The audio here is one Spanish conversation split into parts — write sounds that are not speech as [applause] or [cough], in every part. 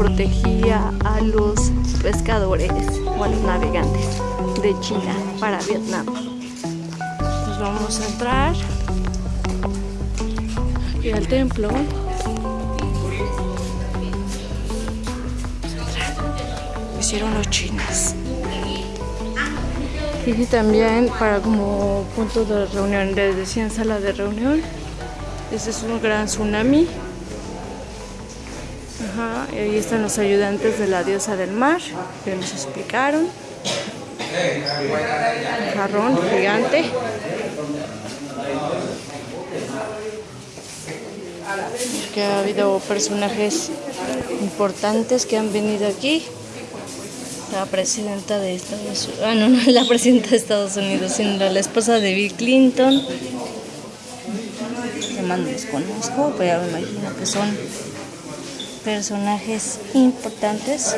protegía a los pescadores o a los navegantes de China para Vietnam. Nos vamos a entrar aquí al templo. Lo hicieron los chinos. Y también para como punto de reunión, les decían sala de reunión. Este es un gran tsunami. Ajá, ahí están los ayudantes de la diosa del mar que nos explicaron. Un jarrón gigante. Que ha habido personajes importantes que han venido aquí. La presidenta de Estados Unidos, ah no, [laughs] no la presidenta de Estados Unidos, sino la esposa de Bill Clinton. Que más no los conozco, pero me imagino que son personajes importantes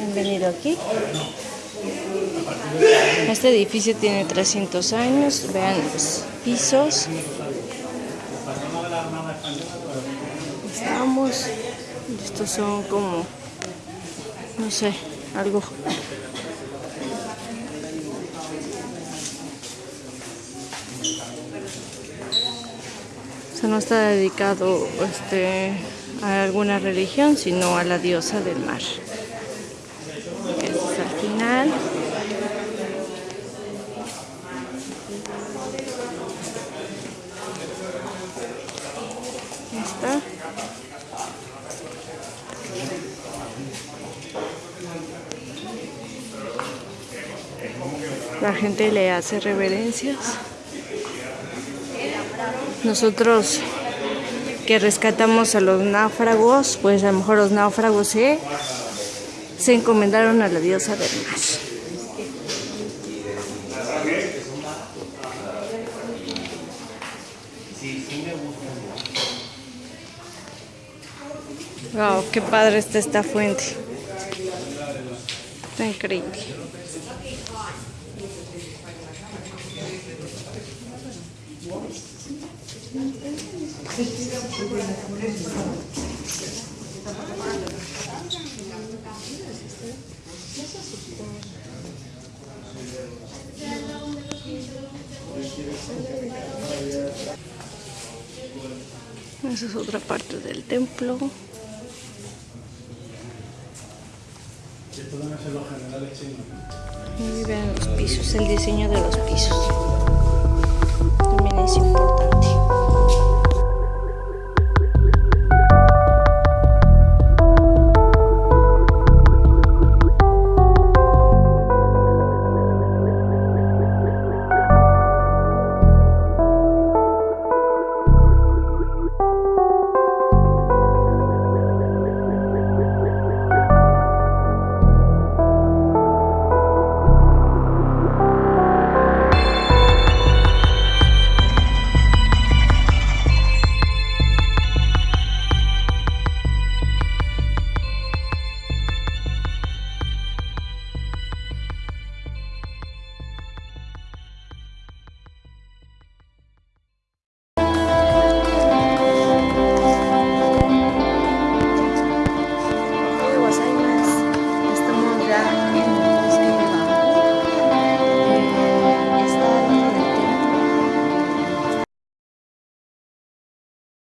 han venido aquí. Este edificio tiene 300 años, vean los pisos. Estamos, estos son como, no sé, algo. No está dedicado este, a alguna religión, sino a la diosa del mar. Al final. Está. La gente le hace reverencias. Nosotros que rescatamos a los náufragos, pues a lo mejor los náufragos se, se encomendaron a la diosa del mar. Wow, qué padre está esta fuente. Está increíble. Esa es otra parte del templo. Y vean los pisos, el diseño de los pisos. También es importante.